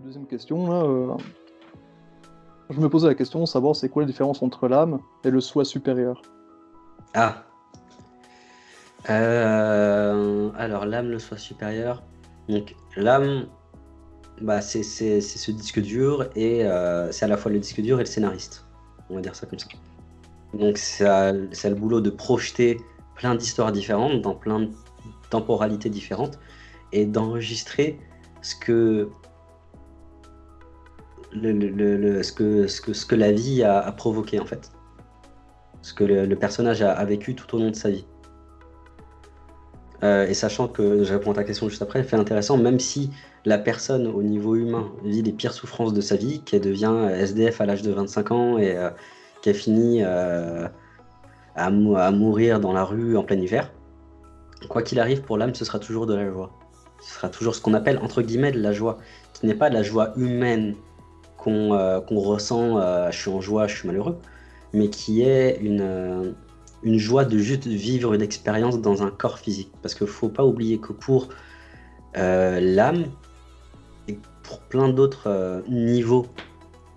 deuxième question, là, euh, je me posais la question de savoir c'est quoi la différence entre l'âme et le soi supérieur. Ah. Euh, alors, l'âme, le soi supérieur. Donc, l'âme, bah, c'est ce disque dur et euh, c'est à la fois le disque dur et le scénariste. On va dire ça comme ça. Donc, c'est le boulot de projeter plein d'histoires différentes dans plein de temporalités différentes et d'enregistrer ce que ce, que, ce, que, ce que la vie a, provoqué en fait. Ce que le, personnage a, vécu tout au long de sa vie. Euh, et sachant que, je réponds à ta question juste après, fait intéressant, même si la personne au niveau humain vit les pires souffrances de sa vie, qu'elle devient SDF à l'âge de 25 ans et euh, qu'elle finit euh, à, à mourir dans la rue en plein hiver, quoi qu'il arrive pour l'âme, ce sera toujours de la joie. Ce sera toujours ce qu'on appelle entre guillemets de la joie, qui n'est pas de la joie humaine qu'on euh, qu'on ressent, je suis en joie, je suis malheureux, mais qui est une, euh, une joie de juste vivre une expérience dans un corps physique. Parce qu'il ne faut pas oublier que pour euh, l'âme, et pour plein d'autres niveaux,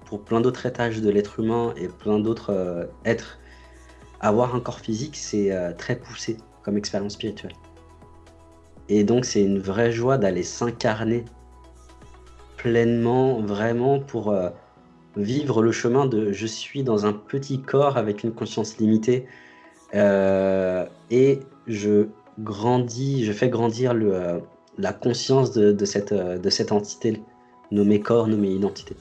pour plein d'autres étages de l'être humain et plein d'autres êtres, avoir un corps physique, c'est très poussé comme expérience spirituelle. Et donc c'est une vraie joie d'aller s'incarner pleinement, vraiment, pour euh, vivre le chemin de je suis dans un petit corps avec une conscience limitée euh, et je grandis, je fais grandir euh, la conscience de, cette, de cette entité nommée corps, nommée identité.